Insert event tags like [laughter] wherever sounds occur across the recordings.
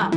Giờ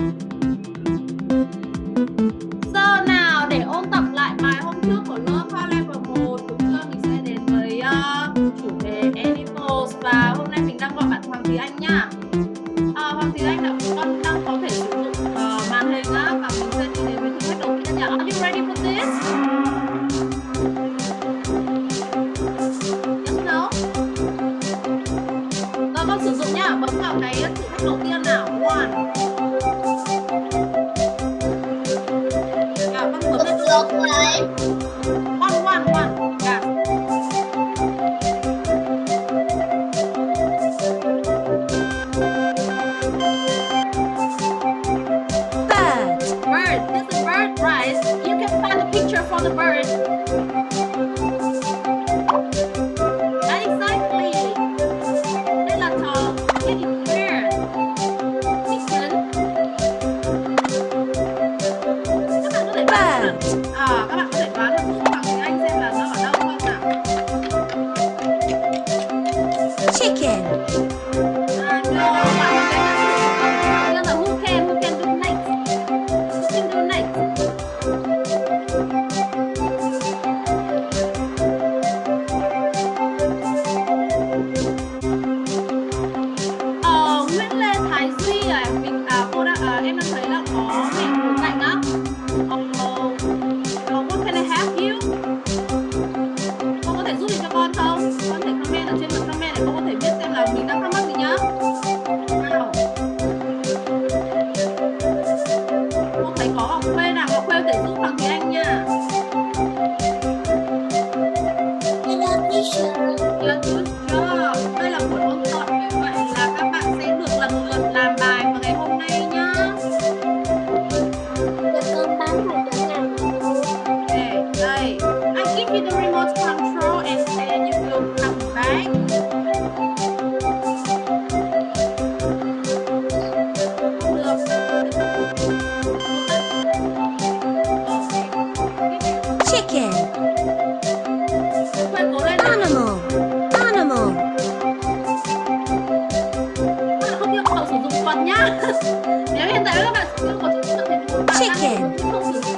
Nếu hiện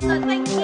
Cần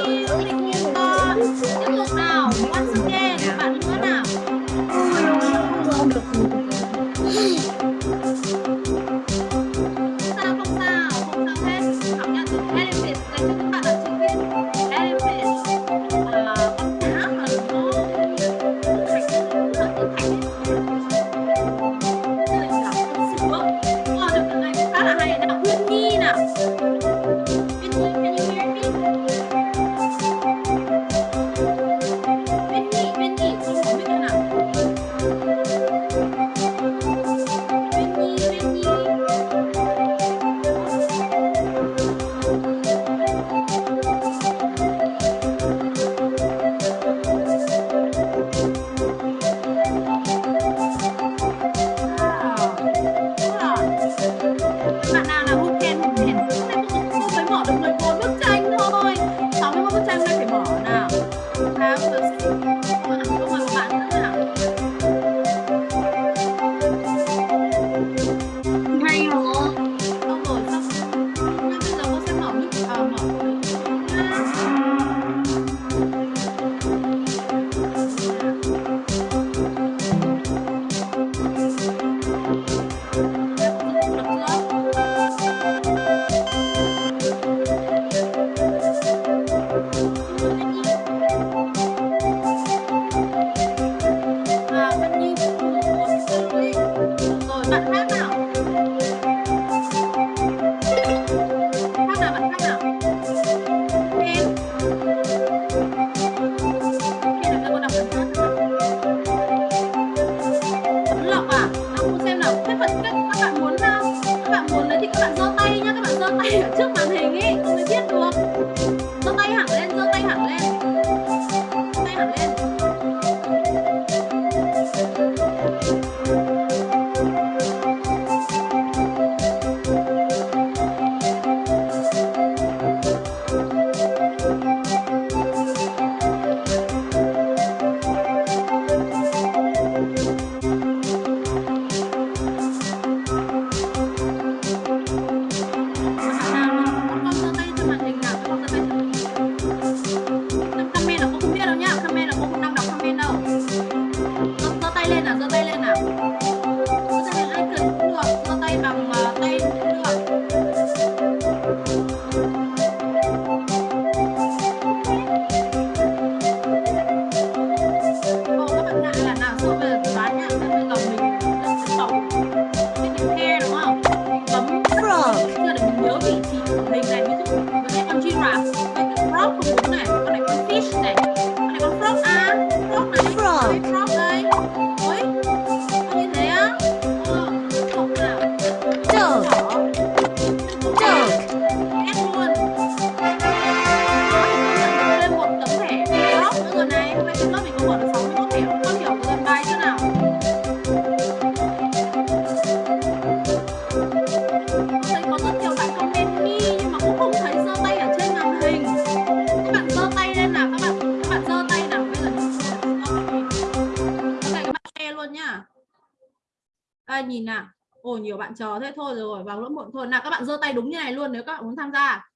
Chờ thế thôi rồi vào lớp muộn thôi. Nào các bạn giơ tay đúng như này luôn nếu các bạn muốn tham gia.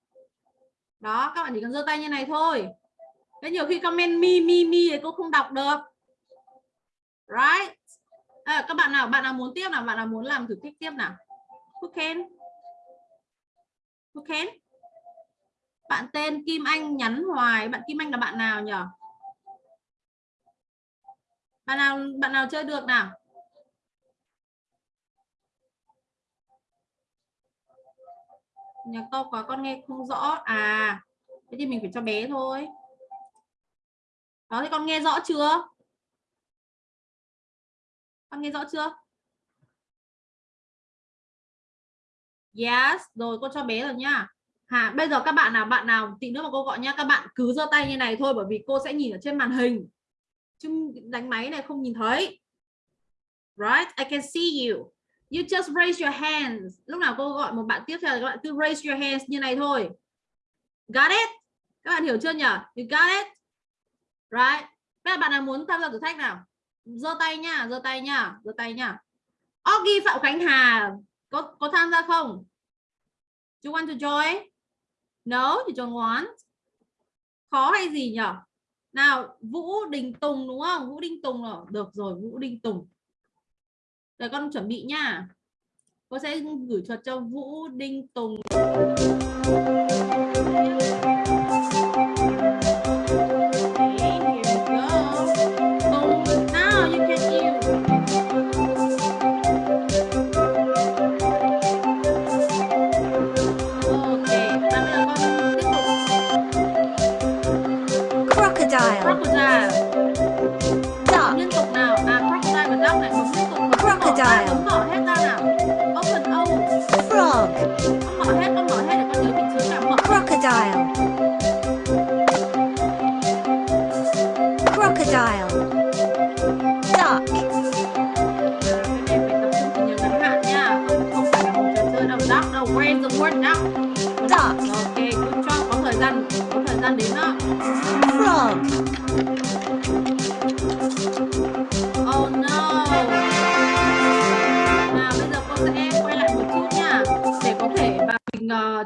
Đó, các bạn chỉ cần giơ tay như này thôi. Thế nhiều khi comment mi mi mi thì cô không đọc được. Right? À, các bạn nào, bạn nào muốn tiếp nào, bạn nào muốn làm thử thách tiếp nào? Who can? Who can? Bạn tên Kim Anh nhắn hoài. Bạn Kim Anh là bạn nào nhỉ? Bạn nào bạn nào chơi được nào? Nhà to quá con nghe không rõ. À, thế thì mình phải cho bé thôi. Đó thì con nghe rõ chưa? Con nghe rõ chưa? Yes, rồi cô cho bé rồi nhá. Hà, bây giờ các bạn nào bạn nào tí nữa mà cô gọi nhá, các bạn cứ giơ tay như này thôi bởi vì cô sẽ nhìn ở trên màn hình. Chứ đánh máy này không nhìn thấy. Right? I can see you. You just raise your hands. Lúc nào cô gọi một bạn tiếp theo thì các bạn cứ raise your hands như này thôi. Got it? Các bạn hiểu chưa nhỉ? You got it? Right? Bây giờ bạn nào muốn tham gia thử thách nào? Giơ tay nha, giơ tay nha, giơ tay nha. Oggy Phạm Khánh Hà có có tham gia không? Do you want to join? No, you don't want. khó hay gì nhỉ nào Vũ Đình Tùng đúng không Vũ Đình Tùng rồi được rồi Vũ Đình Tùng để con chuẩn bị nha. Cô sẽ gửi thuật cho Vũ Đinh Tùng.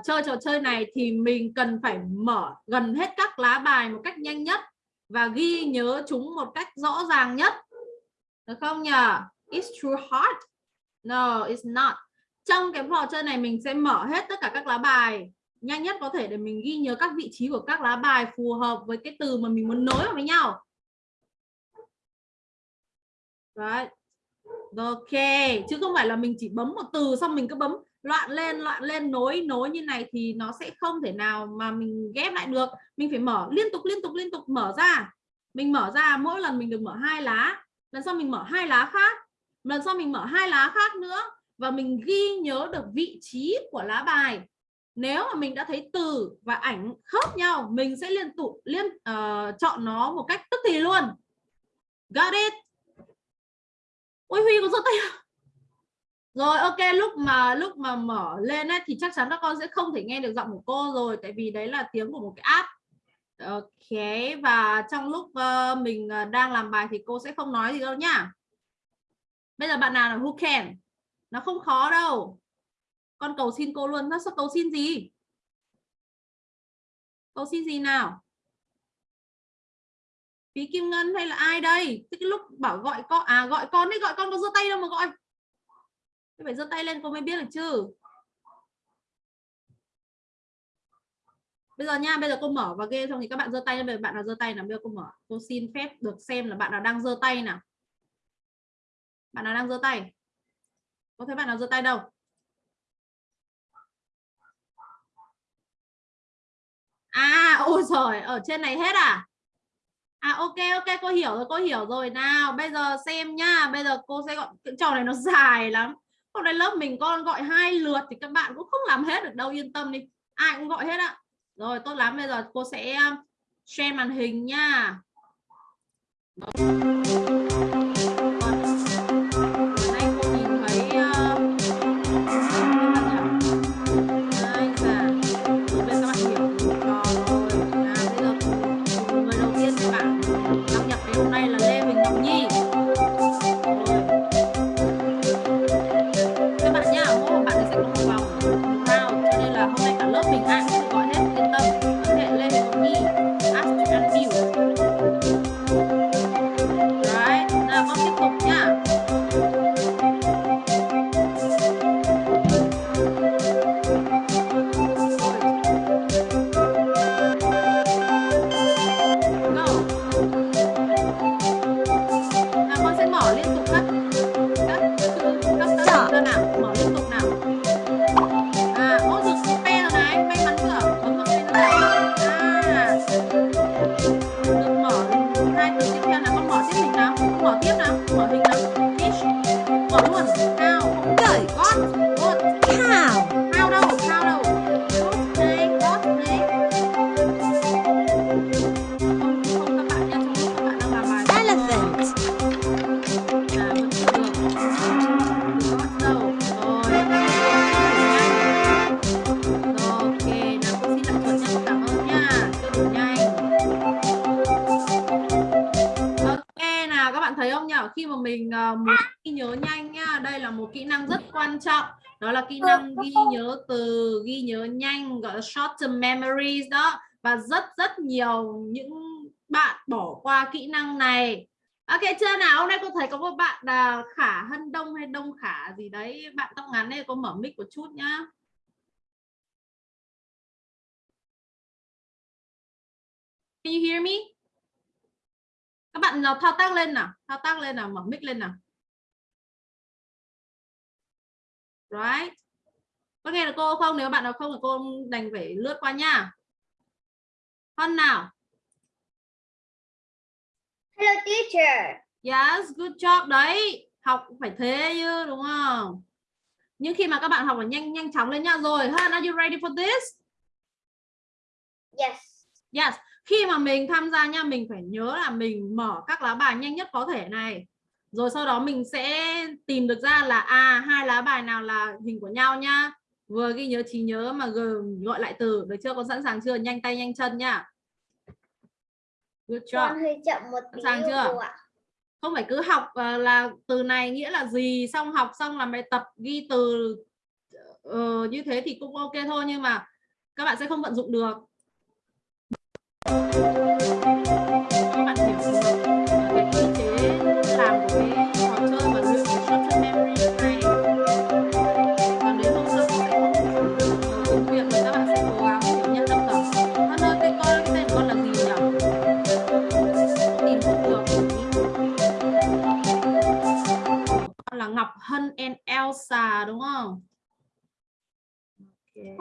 Chơi trò chơi này thì mình cần phải mở gần hết các lá bài một cách nhanh nhất và ghi nhớ chúng một cách rõ ràng nhất. Được không nhỉ it's too hard no, it's not. Trong cái trò chơi này mình sẽ mở hết tất cả các lá bài nhanh nhất có thể để mình ghi nhớ các vị trí của các lá bài phù hợp với cái từ mà mình muốn nối vào với nhau. Right. Ok, chứ không phải là mình chỉ bấm một từ xong mình cứ bấm loạn lên loạn lên nối nối như này thì nó sẽ không thể nào mà mình ghép lại được. Mình phải mở liên tục liên tục liên tục mở ra. Mình mở ra mỗi lần mình được mở hai lá lần sau mình mở hai lá khác lần sau mình mở hai lá khác nữa và mình ghi nhớ được vị trí của lá bài. Nếu mà mình đã thấy từ và ảnh khớp nhau mình sẽ liên tục liên uh, chọn nó một cách tức thì luôn. Got it? Ôi huy có giơ tay? Rồi ok lúc mà lúc mà mở lên ấy, thì chắc chắn các con sẽ không thể nghe được giọng của cô rồi tại vì đấy là tiếng của một cái app. Ok và trong lúc uh, mình ờ, đang làm bài thì cô sẽ không nói gì đâu nhá. Bây giờ bạn nào là who can? Nó không khó đâu. Con cầu xin cô luôn. Nó sẽ cầu xin gì? Cầu xin gì nào? Phí kim ngân hay là ai đây? Cái lúc bảo gọi con à gọi con đi gọi con có giơ tay đâu mà gọi phải giơ tay lên cô mới biết được chứ. Bây giờ nha bây giờ cô mở và ghê xong thì các bạn giơ tay lên bạn nào giơ tay nào. Bây giờ cô mở cô xin phép được xem là bạn nào đang giơ tay nào. Bạn nào đang giơ tay? Có thấy bạn nào giơ tay đâu? À ôi giời, ở trên này hết à? À ok ok cô hiểu rồi cô hiểu rồi. Nào bây giờ xem nhá bây giờ cô sẽ gọi cái trò này nó dài lắm hôm nay lớp mình con gọi hai lượt thì các bạn cũng không làm hết được đâu, yên tâm đi. Ai cũng gọi hết ạ. Rồi, tốt lắm. Bây giờ cô sẽ um, share màn hình nha. Kỹ năng ghi nhớ từ ghi nhớ nhanh gọi là short term memories đó. Và rất rất nhiều những bạn bỏ qua kỹ năng này. Ok chưa nào? Hôm nay cô thấy có một bạn là khả hân đông hay đông khả gì đấy? Bạn tóc ngắn này có mở mic một chút nhá. Can you hear me? Các bạn nào thao tác lên nào, thao tác lên nào, mở mic lên nào. Right. Có nghe được cô không? Nếu bạn nào không thì cô đành phải lướt qua nha. Hân nào. Hello teacher. Yes, good job đấy. Học phải thế chứ đúng không? Nhưng khi mà các bạn học phải nhanh nhanh chóng lên nha. Rồi, Hân, are you ready for this? Yes. Yes, khi mà mình tham gia nha, mình phải nhớ là mình mở các lá bài nhanh nhất có thể này. Rồi sau đó mình sẽ tìm được ra là à hai lá bài nào là hình của nhau nha. Vừa ghi nhớ trí nhớ mà vừa gọi lại từ, được chưa? Con sẵn sàng chưa? Nhanh tay nhanh chân nha. Good job. Con hơi chậm một tí Sẵn sàng chưa? ạ. không phải cứ học uh, là từ này nghĩa là gì xong học xong làm bài tập ghi từ uh, như thế thì cũng ok thôi nhưng mà các bạn sẽ không vận dụng được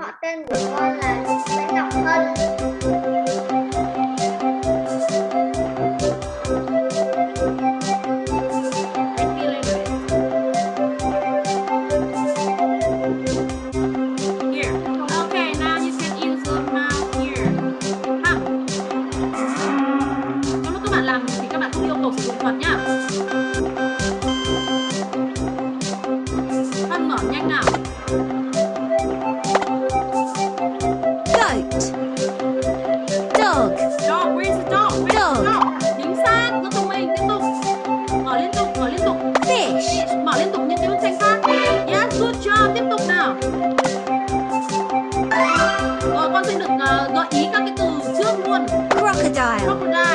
Họ tên của con là Nguyễn Ngọc Hân. Crocodile, Crocodile. Đây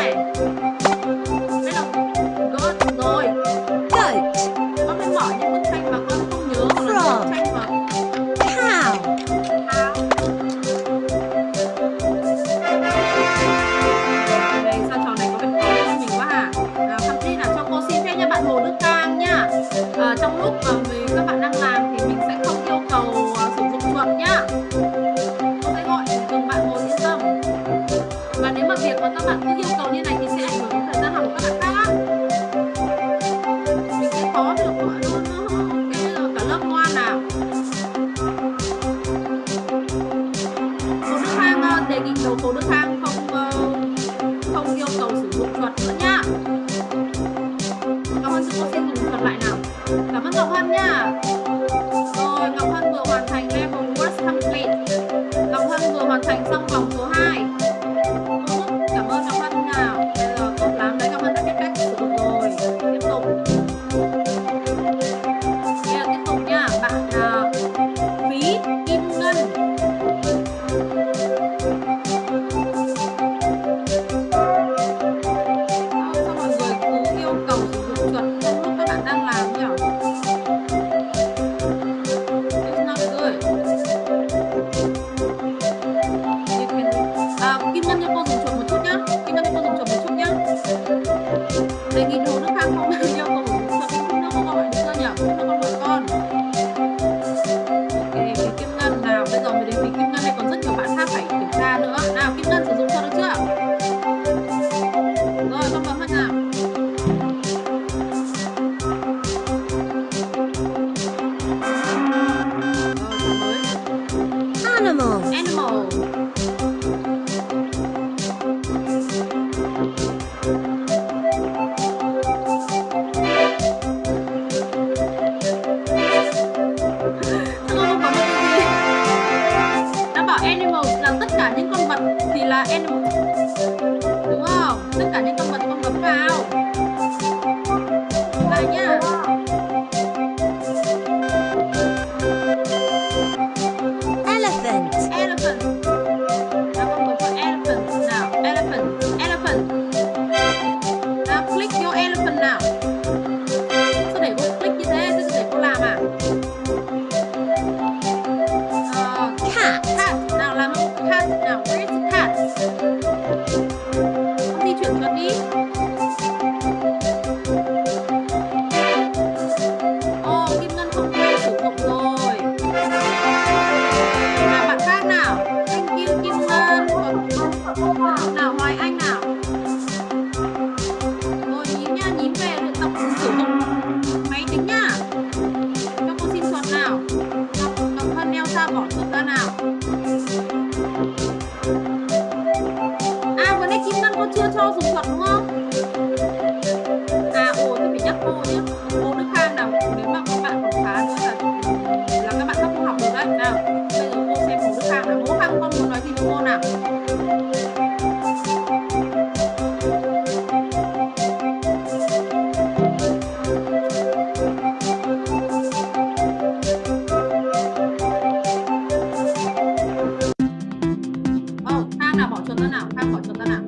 nào bỏ chuột ra nào, Khang bỏ chuột ra nào.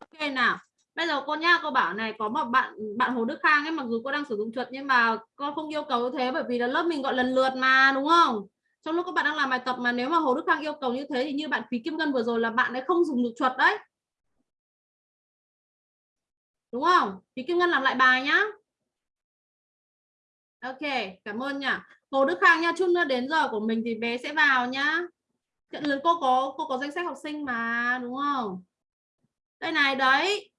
Ok nào. Bây giờ cô nha, cô bảo này có một bạn bạn Hồ Đức Khang ấy mặc dù cô đang sử dụng chuột nhưng mà con không yêu cầu như thế bởi vì là lớp mình gọi lần lượt mà đúng không? Trong lúc các bạn đang làm bài tập mà nếu mà Hồ Đức Khang yêu cầu như thế thì như bạn Phí Kim Ngân vừa rồi là bạn ấy không dùng được chuột đấy. Đúng không? Phí Kim Ngân làm lại bài nhá. Ok, cảm ơn nhá. Hồ Đức Khang nha, chút nữa đến giờ của mình thì bé sẽ vào nhá. Trận lớn cô có cô có danh sách học sinh mà, đúng không? Đây này đấy.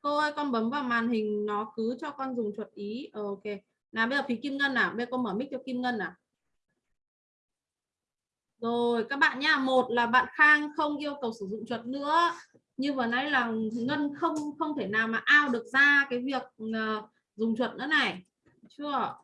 Cô ơi, con bấm vào màn hình nó cứ cho con dùng chuột ý. Ờ, ok. Nào bây giờ phí Kim Ngân nào, bây giờ cô mở mic cho Kim Ngân nào. Rồi các bạn nha, một là bạn Khang không yêu cầu sử dụng chuột nữa. Như vừa nãy là Ngân không không thể nào mà ao được ra cái việc uh, dùng chuột nữa này. Chưa?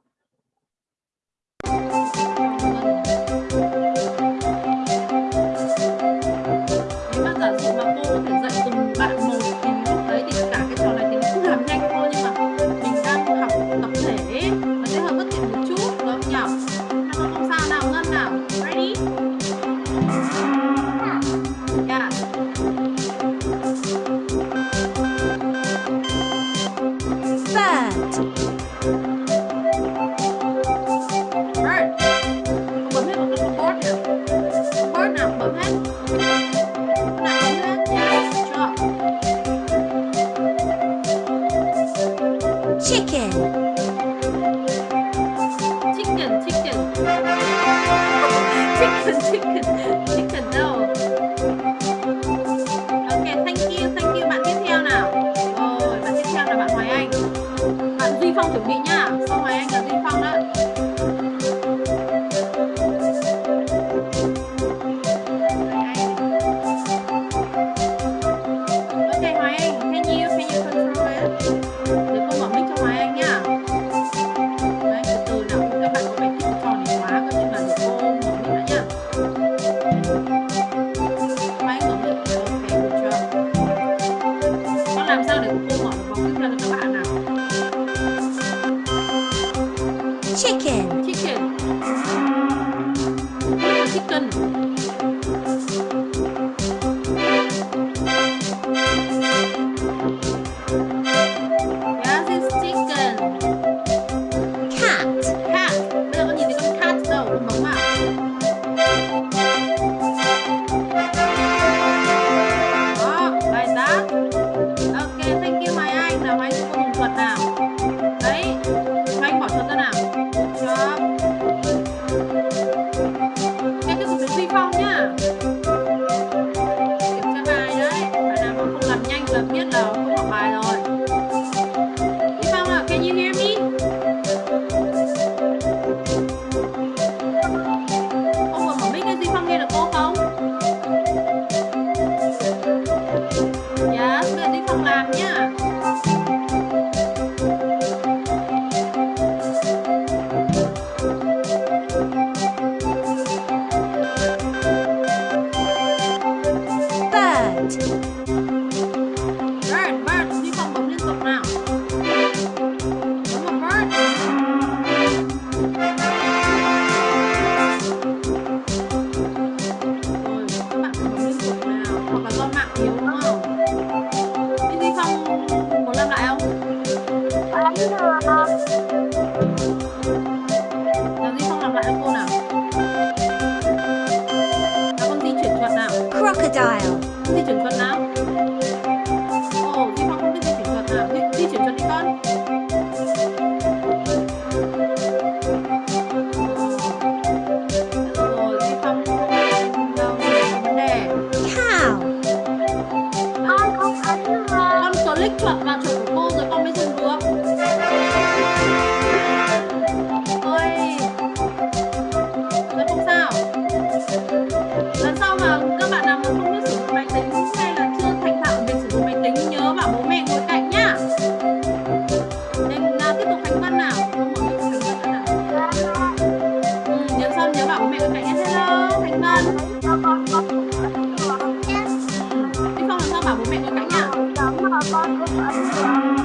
大哥打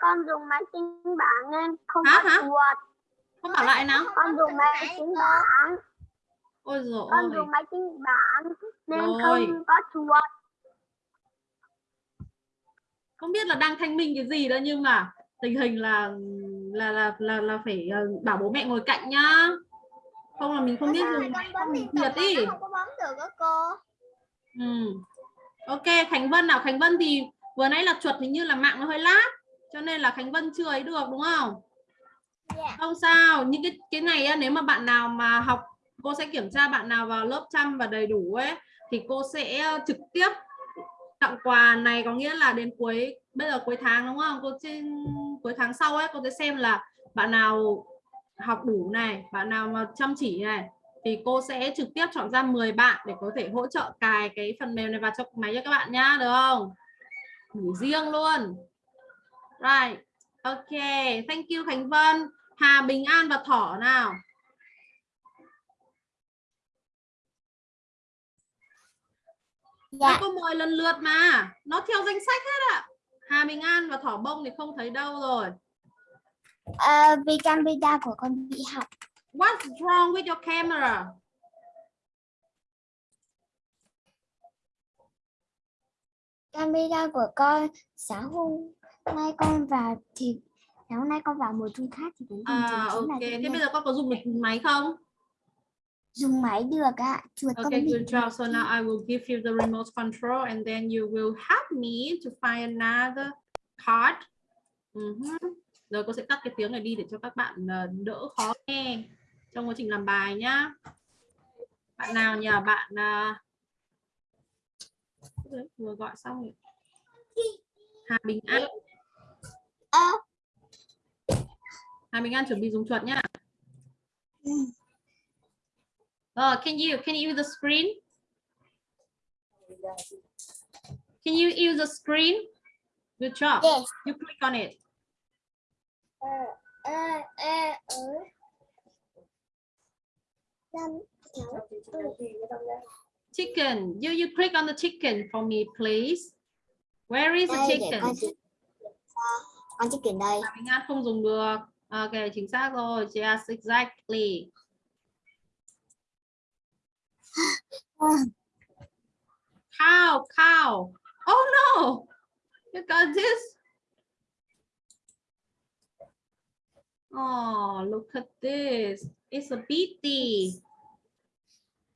con dùng máy tính bảng nên không Hả, có hả? chuột Con bảo lại nào. con dùng máy tính bảng. Ôi dồi con dùng máy tính bảng nên Rồi. không có chuột không biết là đang thanh minh cái gì đó nhưng mà tình hình là là là là, là phải ờ, bảo bố mẹ ngồi cạnh nhá. Không là mình không biết dùng máy thiệt đi không có bấm được đó cô. Ừ. ok khánh vân nào? Khánh vân thì vừa nãy là chuột hình như là mạng nó hơi lát cho nên là khánh vân chưa ấy được đúng không? Dạ. không sao những cái cái này nếu mà bạn nào mà học cô sẽ kiểm tra bạn nào vào lớp chăm và đầy đủ ấy thì cô sẽ ờ, trực tiếp tặng quà này có nghĩa là đến cuối bây giờ cuối tháng đúng không? Cô trên cuối tháng sau ấy cô sẽ xem là bạn nào học đủ này bạn nào mà chăm chỉ này thì cô sẽ trực tiếp chọn ra 10 bạn để có thể hỗ trợ cài cái phần mềm này vào trong máy cho các bạn nhá được không? Ngủ riêng luôn right. Ok thank you Khánh Vân. Hà Bình An và Thỏ nào? Dạ. Mấy cô mời lần lượt mà. Nó theo danh sách hết ạ. Hà Bình An và Thỏ Bông thì không thấy đâu rồi. Ờ, vì camera của con bị hỏng. What's wrong with your camera? Camera của con sáng hôm nay con vào thì sáng hôm nay con vào một chung khác thì đến à, ok là thế bây giờ con có dùng được máy không dùng máy được ạ chuột con Okay, bị good job. So now I will give you the remote control and then you will help me to find another card. Mhm. Rồi cô sẽ tắt cái tiếng này đi để cho các bạn ờ, đỡ khó nghe trong quá trình làm bài nhá. Bạn nào nhờ bạn Đấy, vừa gọi xong rồi. Hà Bình An. Ơ. Hà Bình An chuẩn bị dùng chuột nhá. Oh, can you can you use the screen? Can you use the screen? Good job. Yes. You click on it. Ờ, ờ, ờ, ờ. Năm, sáu, Chicken. You you click on the chicken for me, please. Where is the chicken? Con chỉ kiểm đây Hà Bình An không dùng được. Ok, chính xác rồi. Yes, exactly. [gasps] Cow, cow. Oh no! You got this. Oh, look at this. It's a pity.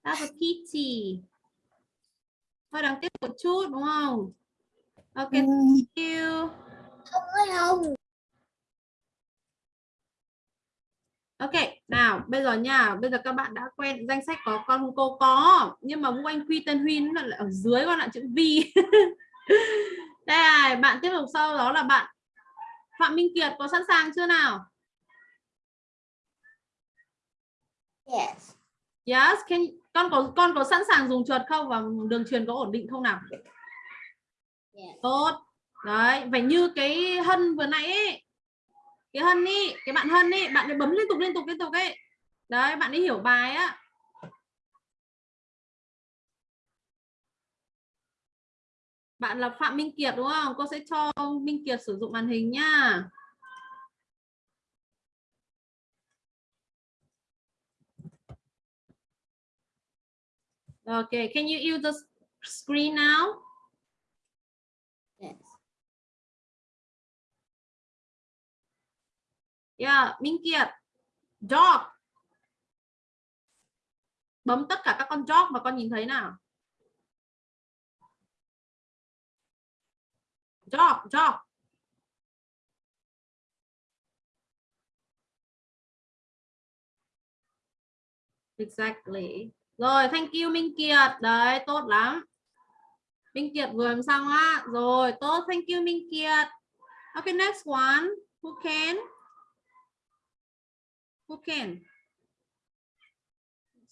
That's a pity. Hơi đáng tiếc một chút đúng không? Ok, Ừ, thank you. Không ơi không Ok, nào bây giờ nha, bây giờ các bạn đã quen danh sách có con cô có, nhưng mà Vũ Anh Quy tên Huy nó lại ở dưới con lại chữ Vi. [laughs] Đây bạn tiếp tục sau đó là bạn Phạm Minh Kiệt có sẵn sàng chưa nào? yes Yes, can con có con có sẵn sàng dùng chuột không và đường truyền có ổn định không nào? Yes. Tốt. Đấy, phải như cái Hân vừa nãy ấy. Cái Hân đi cái bạn Hân đi bạn ấy bấm liên tục liên tục liên tục ấy. Đấy, bạn ấy hiểu bài á. Bạn là Phạm Minh Kiệt đúng không? Cô sẽ cho Minh Kiệt sử dụng màn hình nhá. Okay, can you use the screen now? Yeah, Minh Kiệt. Dog. Bấm tất cả các con dog mà con nhìn thấy nào. Dog, dog. Exactly. Rồi, thank you Minh Kiệt. Đấy, tốt lắm. Minh Kiệt vừa làm xong á. Rồi, tốt. Thank you Minh Kiệt. Okay, next one. Who can? Who can?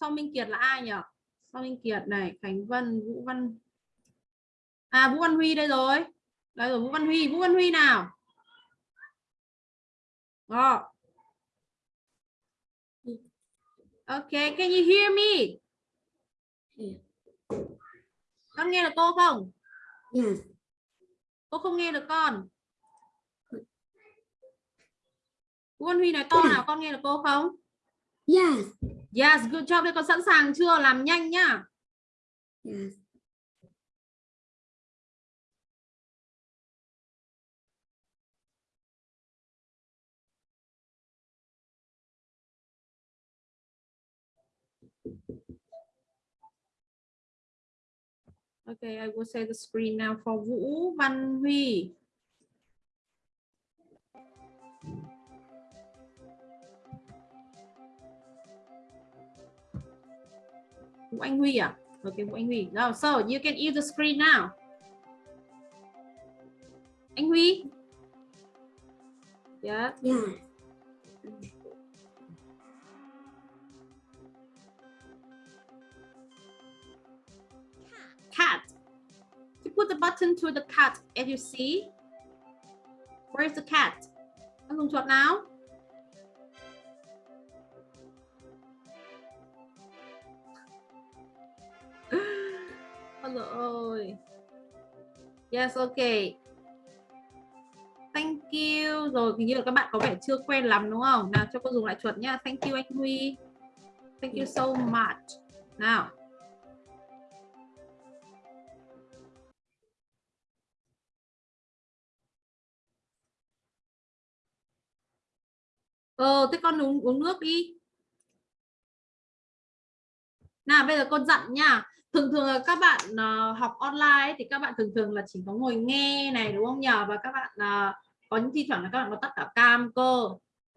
Sau Minh Kiệt là ai nhỉ? Sau Minh Kiệt này, Khánh Vân, Vũ Văn. À, Vũ Văn Huy đây rồi. Đây rồi, Vũ Văn Huy. Vũ Văn Huy nào? Rồi. Okay, can you hear me? Con nghe được cô không? Yes. Cô không nghe được con. Văn Huy nói to nào, con nghe được cô không? Yes. Yes, good job. Đây con sẵn sàng chưa? Làm nhanh nhá. Yes. Okay, I will say the screen now for Vũ Văn Huy. Vũ Anh Huy à? Okay, Vũ Anh Huy. No, so you can use the screen now. Anh Huy. Yeah. Yes. cat. You put the button to the cat as you see. Where's the cat? Con dùng chuột nào? Ôi dồi ôi. Yes, okay. Thank you. Rồi hình như là các bạn có vẻ chưa quen lắm đúng không? Nào cho cô dùng lại chuột nhá. Thank you anh Huy. Thank you so much. Nào. Ờ, thế con uống uống nước đi. Nào bây giờ con dặn nha. Thường thường là các bạn uh, học online thì các bạn thường thường là chỉ có ngồi nghe này đúng không nhờ và các bạn uh, có những thi thoảng là các bạn có tắt cả cam cơ.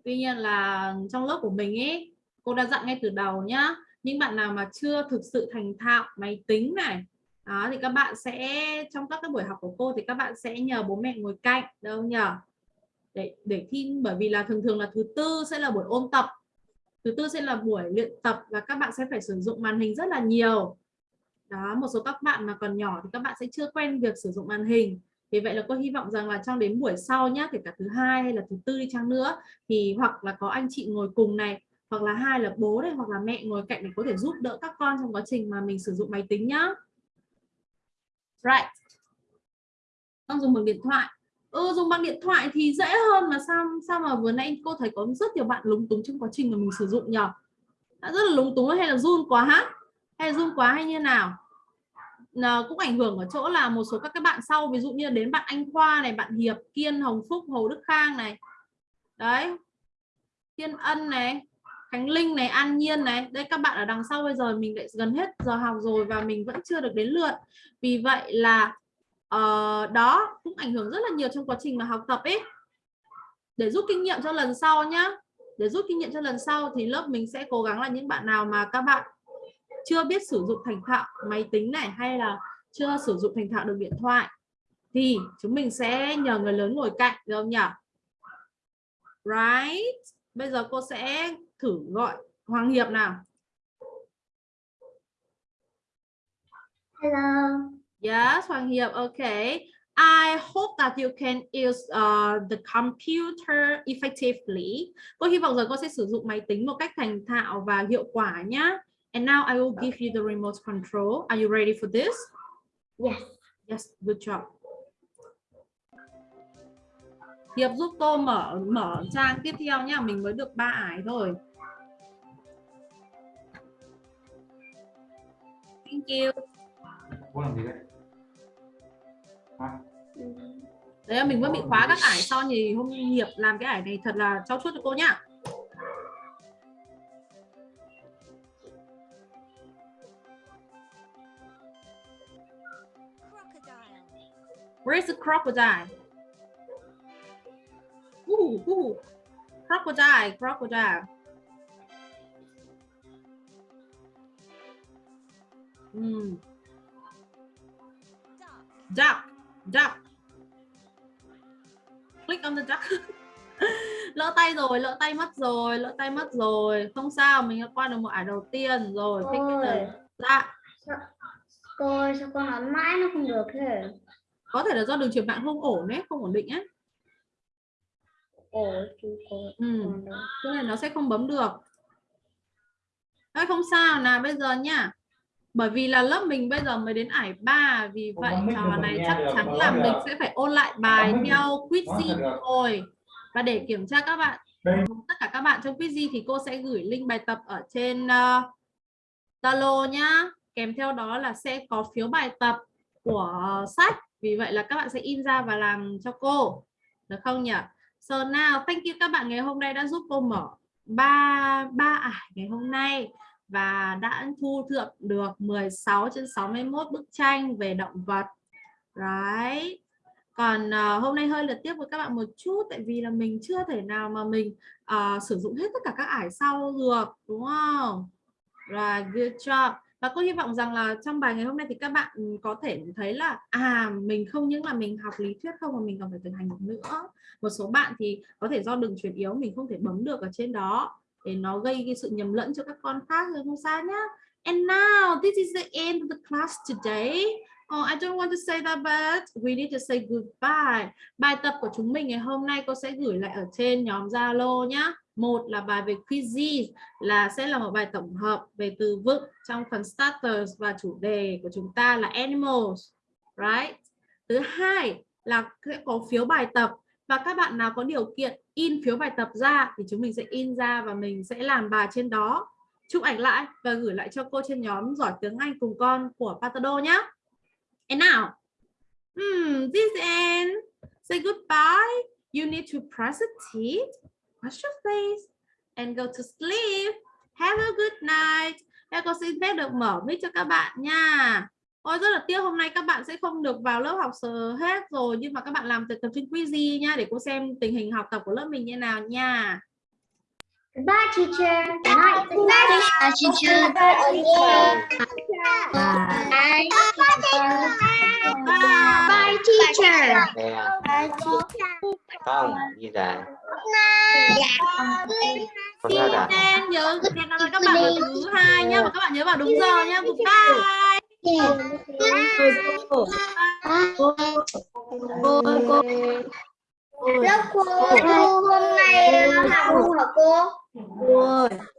Tuy nhiên là trong lớp của mình ấy cô đã dặn ngay từ đầu nhá. Những bạn nào mà chưa thực sự thành thạo máy tính này đó thì các bạn sẽ trong các cái buổi học của cô thì các bạn sẽ nhờ bố mẹ ngồi cạnh đâu nhờ để để thi bởi vì là thường thường là thứ tư sẽ là buổi ôn tập thứ tư sẽ là buổi luyện tập và các bạn sẽ phải sử dụng màn hình rất là nhiều đó một số các bạn mà còn nhỏ thì các bạn sẽ chưa quen việc sử dụng màn hình. Vì vậy là cô hy vọng rằng là trong đến buổi sau nhá kể cả thứ hai hay là thứ tư đi chăng nữa thì hoặc là có anh chị ngồi cùng này hoặc là hai là bố này hoặc là mẹ ngồi cạnh để có thể giúp đỡ các con trong quá trình mà mình sử dụng máy tính nhá. Right. Con dùng bằng điện thoại. Ừ, dùng bằng điện thoại thì dễ hơn mà sao sao mà vừa nãy cô thấy có rất nhiều bạn lúng túng trong quá trình mà mình sử dụng nhỉ đã rất là lúng túng hay là run quá hả? Hay zoom run quá hay như nào? Nào, cũng ảnh hưởng ở chỗ là một số các các bạn sau ví dụ như đến bạn Anh Khoa này bạn Hiệp Kiên Hồng Phúc Hồ Đức Khang này. Đấy. Thiên Ân này Khánh Linh này An Nhiên này. Đây các bạn ở đằng sau bây giờ mình lại gần hết giờ học rồi và mình vẫn chưa được đến lượt. Vì vậy là uh, đó cũng ảnh hưởng rất là nhiều trong quá trình mà học tập ấy. Để rút kinh nghiệm cho lần sau nhá. Để rút kinh nghiệm cho lần sau thì lớp mình sẽ cố gắng là những bạn nào mà các bạn chưa biết sử dụng thành thạo máy tính này hay là chưa sử dụng thành thạo được điện thoại thì chúng mình sẽ nhờ người lớn ngồi cạnh được không nhỉ right bây giờ cô sẽ thử gọi Hoàng Hiệp nào Hello. Yes, Hoàng Hiệp. Okay. I hope that you can use uh, the computer effectively. Cô hy vọng rằng cô sẽ sử dụng máy tính một cách thành thạo và hiệu quả nhé. And now I will give you the remote control. Are you ready for this? Yes. Yes, good job. Hiệp giúp cô mở mở trang tiếp theo nhé. Mình mới được ba ải thôi. thank you cô làm gì đấy hả đấy là mình vẫn bị khóa các ải son thì hôm nghiệp làm cái ải này thật là trau chuốt cho cô nhá Where's the crocodile? Ooh, ooh. Crocodile, crocodile. Mm. Duck. Duck. Click on the duck. [laughs] lỡ tay rồi, lỡ tay mất rồi, lỡ tay mất rồi. Không sao, mình đã qua được một ải đầu tiên rồi. Thích cái này. Dạ, Cô sao con nói mãi nó không được thế? Có thể là do đường truyền mạng không ổn đấy, không ổn định ấy. Ồ, chú cô. Ừ. Cho nên nó sẽ không bấm được. Đấy, không sao nào bây giờ nhá. Bởi vì là lớp mình bây giờ mới đến ải 3 vì vậy trò này chắc chắn là được. mình sẽ phải ôn lại bài theo quizy thôi. Và để kiểm tra các bạn tất cả các bạn trong quizy thì cô sẽ gửi link bài tập ở trên uh, Zalo nhá. Kèm theo đó là sẽ có phiếu bài tập của sách. Vì vậy là các bạn sẽ in ra và làm cho cô. Được không nhỉ? So now, thank you các bạn ngày hôm nay đã giúp cô mở ba ba ải ngày hôm nay và đã thu thập được 16 trên 61 bức tranh về động vật. Right. Còn uh, hôm nay hơi lượt tiếp với các bạn một chút tại vì là mình chưa thể nào mà mình uh, sử dụng hết tất cả các ải sau được đúng không? Rồi, good job. Và cô hy vọng rằng là trong bài ngày hôm nay thì các bạn có thể thấy là à mình không những là mình học lý thuyết không mà mình còn phải thực hành được nữa. Một số bạn thì có thể do đường truyền yếu mình không thể bấm được ở trên đó để nó gây cái sự nhầm lẫn cho các con khác rồi không sao nhá. And now this is the end of the class today. Oh, I don't want to say that but we need to say goodbye. Bài tập của chúng mình ngày hôm nay cô sẽ gửi lại ở trên nhóm Zalo nhé. Một là bài về quizzes là sẽ là một bài tổng hợp về từ vựng trong phần starters và chủ đề của chúng ta là animals, right? Thứ hai là sẽ có phiếu bài tập và các bạn nào có điều kiện in phiếu bài tập ra thì chúng mình sẽ in ra và mình sẽ làm bài trên đó chụp ảnh lại và gửi lại cho cô trên nhóm giỏi tiếng Anh cùng con của Patado nhé And now, hmm, this end. Say goodbye. You need to press your teeth, wash your face, and go to sleep. Have a good night. Thế cô xin phép được mở mic cho các bạn nha. Ôi rất là tiếc hôm nay các bạn sẽ không được vào lớp học sờ hết rồi nhưng mà các bạn làm tập trên quizy nha để cô xem tình hình học tập của lớp mình như nào nha. Goodbye, teacher. Good night. Goodbye, teacher. Bye. Bye, teacher. Nè, không, như vậy. Không sao cả. Em nhớ hẹn gặp lại các bạn vào thứ hai nhá và các bạn nhớ vào đúng giờ nhá. Goodbye. Lớp cô, cô hôm nay học hả cô?